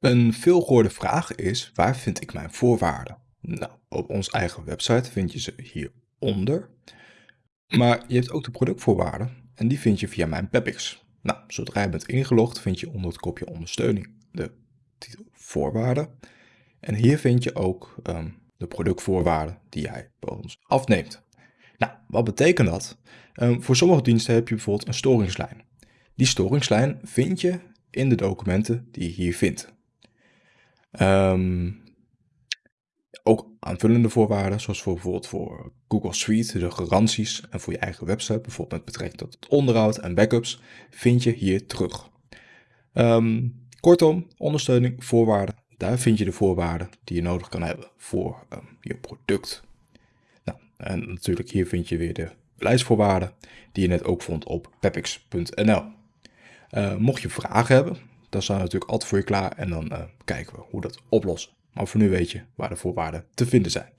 Een veelgehoorde vraag is, waar vind ik mijn voorwaarden? Nou, op onze eigen website vind je ze hieronder. Maar je hebt ook de productvoorwaarden en die vind je via mijn Pepix. Nou, zodra je bent ingelogd vind je onder het kopje ondersteuning de titel voorwaarden. En hier vind je ook ehm, de productvoorwaarden die jij bij ons afneemt. Nou, wat betekent dat? Ehm, voor sommige diensten heb je bijvoorbeeld een storingslijn. Die storingslijn vind je in de documenten die je hier vindt. Um, ook aanvullende voorwaarden, zoals voor bijvoorbeeld voor Google Suite, de garanties en voor je eigen website, bijvoorbeeld met betrekking tot het onderhoud en backups, vind je hier terug. Um, kortom, ondersteuning, voorwaarden, daar vind je de voorwaarden die je nodig kan hebben voor um, je product. Nou, en natuurlijk hier vind je weer de beleidsvoorwaarden die je net ook vond op pepix.nl. Mocht je vragen hebben, dan staan natuurlijk altijd voor je klaar en dan uh, kijken we hoe dat oplossen. Maar voor nu weet je waar de voorwaarden te vinden zijn.